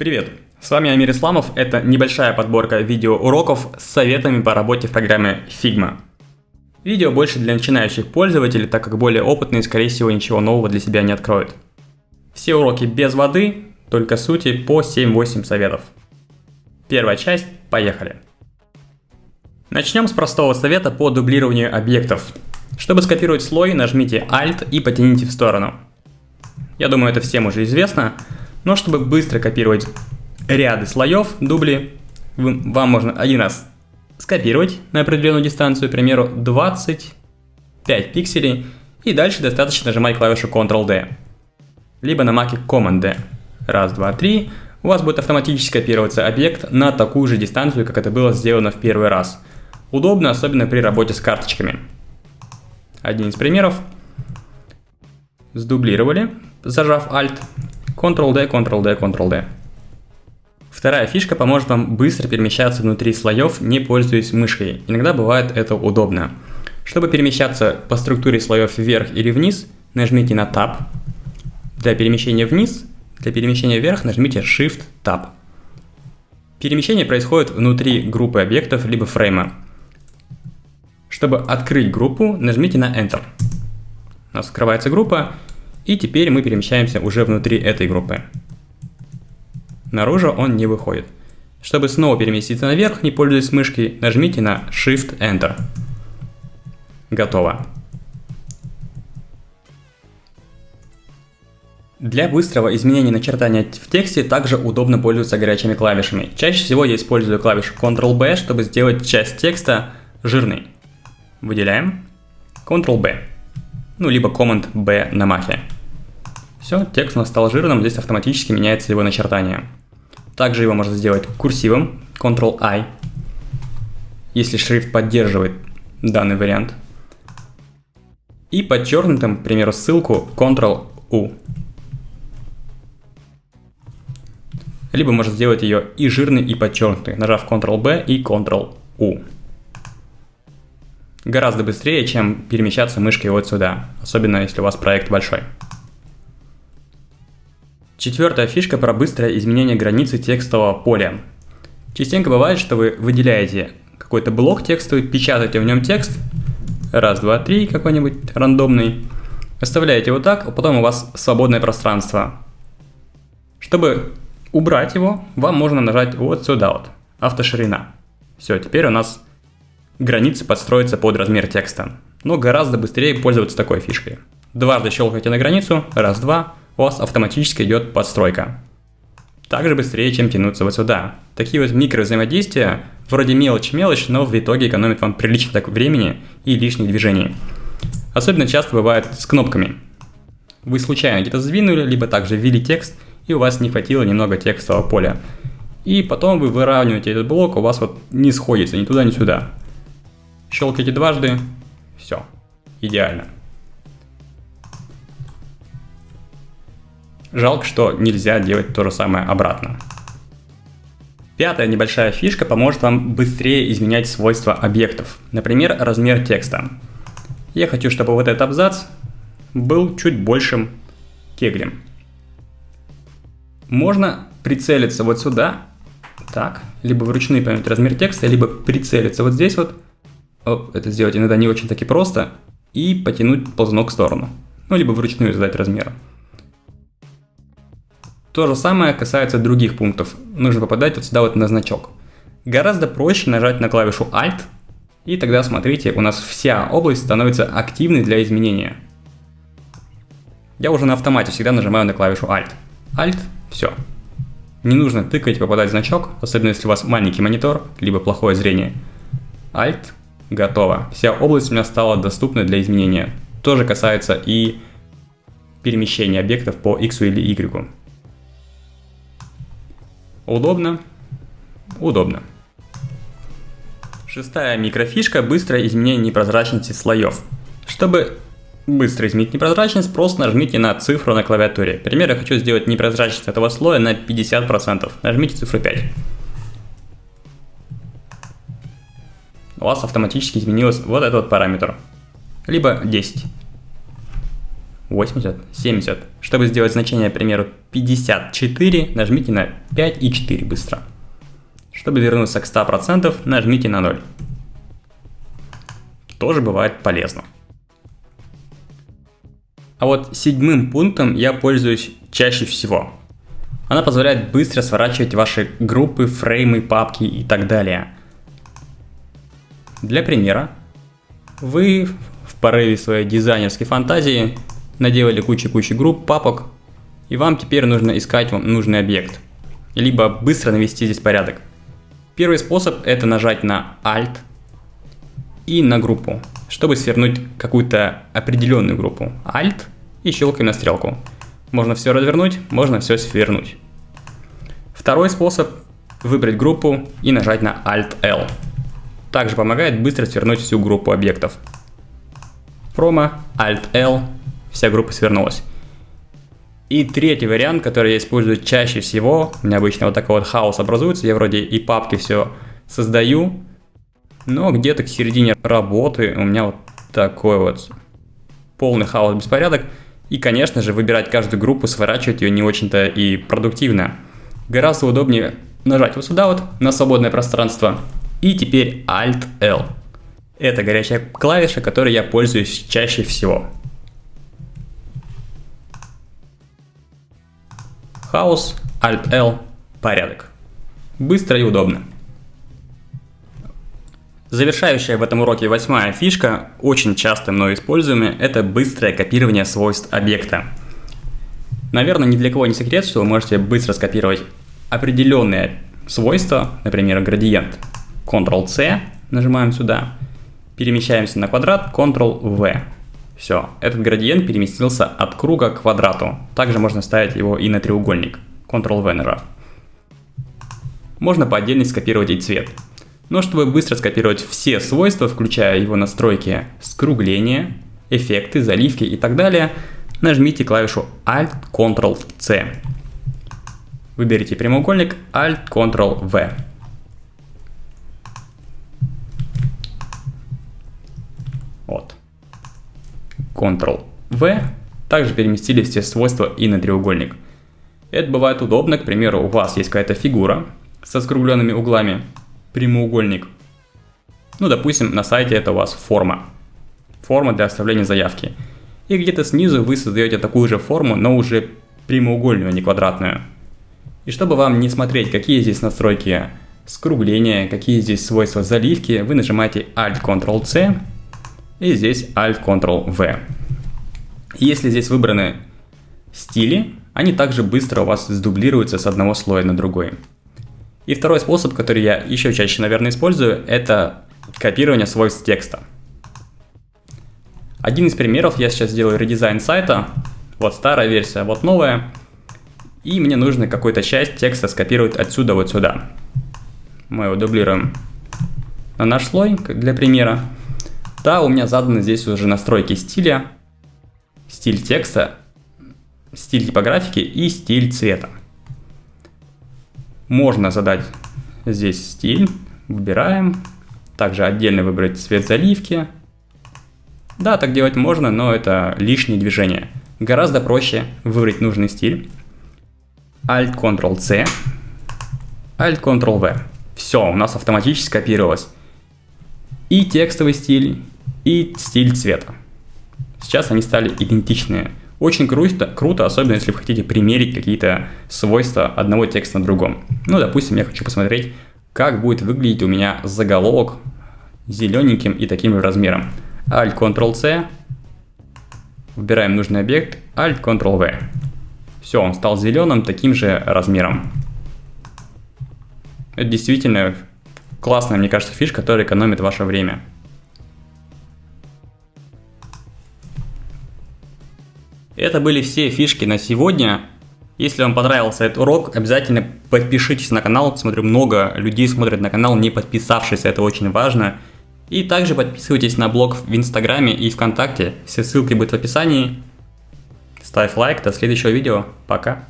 Привет! С вами Амир Исламов. Это небольшая подборка видеоуроков с советами по работе в программе Figma. Видео больше для начинающих пользователей, так как более опытные, скорее всего, ничего нового для себя не откроют. Все уроки без воды, только сути по 7-8 советов. Первая часть, поехали! Начнем с простого совета по дублированию объектов. Чтобы скопировать слой, нажмите Alt и потяните в сторону. Я думаю, это всем уже известно, но чтобы быстро копировать ряды слоев, дубли, вам можно один раз скопировать на определенную дистанцию, к примеру, 25 пикселей, и дальше достаточно нажимать клавишу Ctrl-D, либо на маке Command-D. Раз, два, три, у вас будет автоматически копироваться объект на такую же дистанцию, как это было сделано в первый раз. Удобно, особенно при работе с карточками. Один из примеров. Сдублировали, зажав Alt, Ctrl-D, Ctrl-D, Ctrl-D. Вторая фишка поможет вам быстро перемещаться внутри слоев, не пользуясь мышкой. Иногда бывает это удобно. Чтобы перемещаться по структуре слоев вверх или вниз, нажмите на Tab. Для перемещения вниз, для перемещения вверх нажмите Shift-Tab. Перемещение происходит внутри группы объектов либо фрейма. Чтобы открыть группу, нажмите на Enter. У нас открывается группа, и теперь мы перемещаемся уже внутри этой группы. Наружу он не выходит. Чтобы снова переместиться наверх, не пользуясь мышкой, нажмите на Shift-Enter. Готово. Для быстрого изменения начертания в тексте также удобно пользоваться горячими клавишами. Чаще всего я использую клавишу Ctrl-B, чтобы сделать часть текста жирной. Выделяем. Ctrl-B. Ну, либо Command-B на махе. Все, текст у нас стал жирным, здесь автоматически меняется его начертание. Также его можно сделать курсивом, Ctrl-I, если шрифт поддерживает данный вариант. И подчеркнутым, к примеру, ссылку Ctrl-U. Либо можно сделать ее и жирной, и подчеркнутой, нажав Ctrl-B и Ctrl-U. Гораздо быстрее, чем перемещаться мышкой вот сюда, особенно если у вас проект большой. Четвертая фишка про быстрое изменение границы текстового поля. Частенько бывает, что вы выделяете какой-то блок текстовый, печатаете в нем текст, раз, два, три, какой-нибудь рандомный, оставляете вот так, а потом у вас свободное пространство. Чтобы убрать его, вам можно нажать вот сюда вот, автоширина. Все, теперь у нас границы подстроятся под размер текста. Но гораздо быстрее пользоваться такой фишкой. Дважды щелкайте на границу, раз, два, у вас автоматически идет подстройка. Также быстрее, чем тянуться вот сюда. Такие вот микровзаимодействия, вроде мелочь-мелочь, но в итоге экономит вам прилично так времени и лишних движений. Особенно часто бывает с кнопками. Вы случайно где-то сдвинули, либо также ввели текст, и у вас не хватило немного текстового поля. И потом вы выравниваете этот блок, у вас вот не сходится ни туда, ни сюда. Щелкаете дважды, все, идеально. Жалко, что нельзя делать то же самое обратно. Пятая небольшая фишка поможет вам быстрее изменять свойства объектов. Например, размер текста. Я хочу, чтобы вот этот абзац был чуть большим кеглем. Можно прицелиться вот сюда, так, либо вручную поменять размер текста, либо прицелиться вот здесь вот, оп, это сделать иногда не очень таки просто, и потянуть ползунок в сторону. Ну, либо вручную задать размер. То же самое касается других пунктов. Нужно попадать вот сюда вот на значок. Гораздо проще нажать на клавишу Alt, и тогда смотрите, у нас вся область становится активной для изменения. Я уже на автомате всегда нажимаю на клавишу Alt. Alt, все. Не нужно тыкать попадать в значок, особенно если у вас маленький монитор, либо плохое зрение. Alt, готово. Вся область у меня стала доступна для изменения. Тоже касается и перемещения объектов по X или Y. Удобно? Удобно. Шестая микрофишка – быстрое изменение непрозрачности слоев. Чтобы быстро изменить непрозрачность, просто нажмите на цифру на клавиатуре. Например, я хочу сделать непрозрачность этого слоя на 50%. Нажмите цифру 5. У вас автоматически изменилось вот этот вот параметр. Либо 10. 80, 70. Чтобы сделать значение, к примеру, 54, нажмите на 5 и 4 быстро. Чтобы вернуться к 100%, нажмите на 0. Тоже бывает полезно. А вот седьмым пунктом я пользуюсь чаще всего. Она позволяет быстро сворачивать ваши группы, фреймы, папки и так далее. Для примера, вы в порыве своей дизайнерской фантазии наделали кучу-кучу групп, папок, и вам теперь нужно искать вам нужный объект, либо быстро навести здесь порядок. Первый способ это нажать на Alt и на группу, чтобы свернуть какую-то определенную группу. Alt и щелкаем на стрелку. Можно все развернуть, можно все свернуть. Второй способ выбрать группу и нажать на Alt-L. Также помогает быстро свернуть всю группу объектов. Промо, Alt-L, вся группа свернулась. И третий вариант, который я использую чаще всего, у меня обычно вот такой вот хаос образуется, я вроде и папки все создаю, но где-то к середине работы у меня вот такой вот полный хаос, беспорядок. И, конечно же, выбирать каждую группу, сворачивать ее не очень-то и продуктивно. Гораздо удобнее нажать вот сюда вот, на свободное пространство, и теперь Alt-L. Это горячая клавиша, которой я пользуюсь чаще всего. Хаос, Alt-L, порядок. Быстро и удобно. Завершающая в этом уроке восьмая фишка, очень часто мной используемая, это быстрое копирование свойств объекта. Наверное, ни для кого не секрет, что вы можете быстро скопировать определенные свойства, например, градиент. Ctrl-C, нажимаем сюда, перемещаемся на квадрат, Ctrl-V. Все, этот градиент переместился от круга к квадрату. Также можно ставить его и на треугольник, Ctrl-V. Можно по отдельности скопировать и цвет. Но чтобы быстро скопировать все свойства, включая его настройки скругления, эффекты, заливки и так далее, нажмите клавишу Alt-Ctrl-C. Выберите прямоугольник Alt-Ctrl-V. Вот. Ctrl-V. Также переместили все свойства и на треугольник. Это бывает удобно, к примеру, у вас есть какая-то фигура со скругленными углами, прямоугольник. Ну, допустим, на сайте это у вас форма. Форма для оставления заявки. И где-то снизу вы создаете такую же форму, но уже прямоугольную, а не квадратную. И чтобы вам не смотреть, какие здесь настройки скругления, какие здесь свойства заливки, вы нажимаете Alt-Ctrl-C и здесь Alt-Ctrl-V. Если здесь выбраны стили, они также быстро у вас сдублируются с одного слоя на другой. И второй способ, который я еще чаще, наверное, использую, это копирование свойств текста. Один из примеров, я сейчас сделаю редизайн сайта, вот старая версия, вот новая, и мне нужно какую-то часть текста скопировать отсюда вот сюда. Мы его дублируем на наш слой для примера. Да, у меня заданы здесь уже настройки стиля, стиль текста, стиль типографики и стиль цвета. Можно задать здесь стиль, выбираем, также отдельно выбрать цвет заливки. Да, так делать можно, но это лишние движения. Гораздо проще выбрать нужный стиль. Alt-Ctrl-C, Alt-Ctrl-V. Все, у нас автоматически скопировалось и текстовый стиль, и стиль цвета. Сейчас они стали идентичные. Очень круто, круто, особенно если вы хотите примерить какие-то свойства одного текста на другом. Ну, допустим, я хочу посмотреть, как будет выглядеть у меня заголовок зелененьким и таким же размером. Alt-Ctrl-C, выбираем нужный объект, Alt-Ctrl-V. Все, он стал зеленым таким же размером. Это действительно классная, мне кажется, фишка, которая экономит ваше время. Это были все фишки на сегодня. Если вам понравился этот урок, обязательно подпишитесь на канал. Смотрю, много людей смотрят на канал, не подписавшись, это очень важно. И также подписывайтесь на блог в Инстаграме и ВКонтакте. Все ссылки будут в описании. Ставь лайк, до следующего видео. Пока.